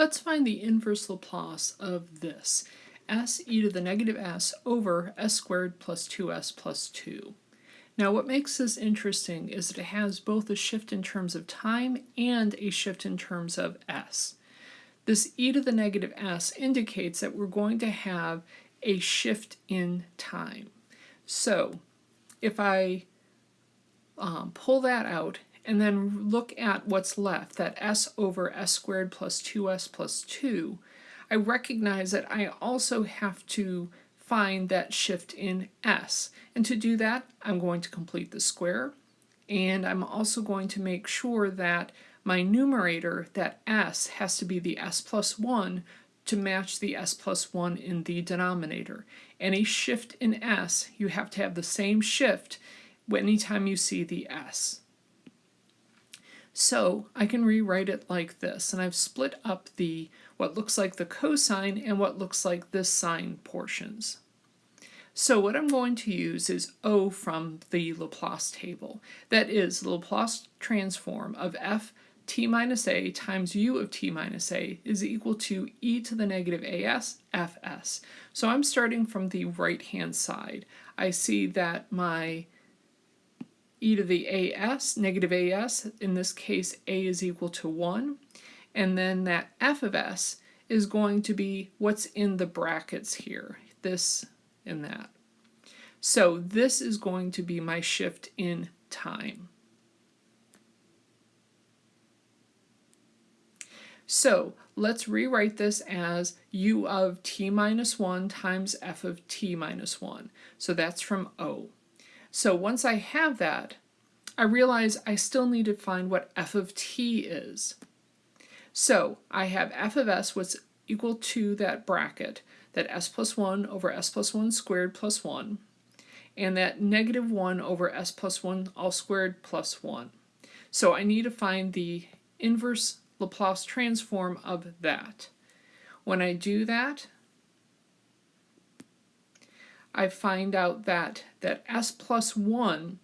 Let's find the inverse Laplace of this, s e to the negative s over s squared plus 2s plus 2. Now what makes this interesting is that it has both a shift in terms of time and a shift in terms of s. This e to the negative s indicates that we're going to have a shift in time. So if I um, pull that out and then look at what's left, that s over s squared plus 2s plus 2, I recognize that I also have to find that shift in s. And to do that, I'm going to complete the square, and I'm also going to make sure that my numerator, that s, has to be the s plus 1 to match the s plus 1 in the denominator. Any shift in s, you have to have the same shift anytime you see the s. So I can rewrite it like this, and I've split up the what looks like the cosine and what looks like the sine portions. So what I'm going to use is O from the Laplace table. That is the Laplace transform of f t minus a times u of t minus a is equal to e to the negative as fs. So I'm starting from the right hand side. I see that my e to the as, negative as, in this case a is equal to 1, and then that f of s is going to be what's in the brackets here, this and that. So this is going to be my shift in time. So let's rewrite this as u of t minus 1 times f of t minus 1. So that's from O. So once I have that, I realize I still need to find what f of t is. So I have f of s was equal to that bracket, that s plus 1 over s plus 1 squared plus 1, and that negative 1 over s plus 1 all squared plus 1. So I need to find the inverse Laplace transform of that. When I do that, I find out that that s plus 1,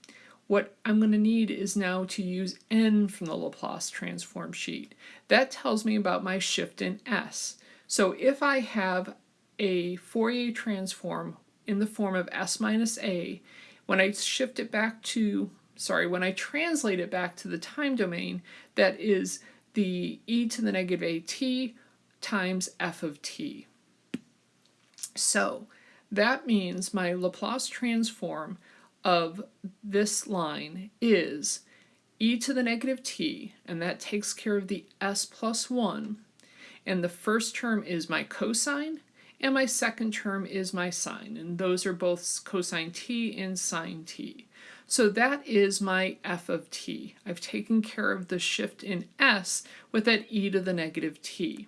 what I'm going to need is now to use n from the Laplace transform sheet. That tells me about my shift in s. So if I have a Fourier transform in the form of s minus a, when I shift it back to, sorry, when I translate it back to the time domain, that is the e to the negative at times f of t. So that means my Laplace transform of this line is e to the negative t, and that takes care of the s plus 1, and the first term is my cosine, and my second term is my sine, and those are both cosine t and sine t. So that is my f of t. I've taken care of the shift in s with that e to the negative t.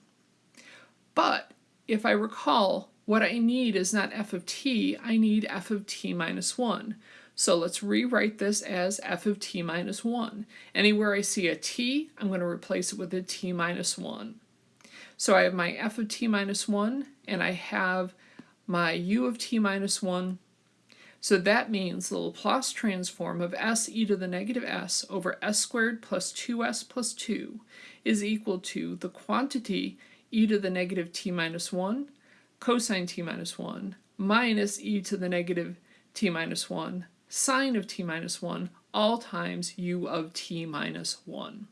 But if I recall, what I need is not f of t, I need f of t minus 1. So let's rewrite this as f of t minus 1. Anywhere I see a t, I'm going to replace it with a t minus 1. So I have my f of t minus 1, and I have my u of t minus 1. So that means the Laplace transform of s e to the negative s over s squared plus 2s plus 2 is equal to the quantity e to the negative t minus 1 cosine t minus 1 minus e to the negative t minus 1 sine of t minus 1 all times u of t minus 1.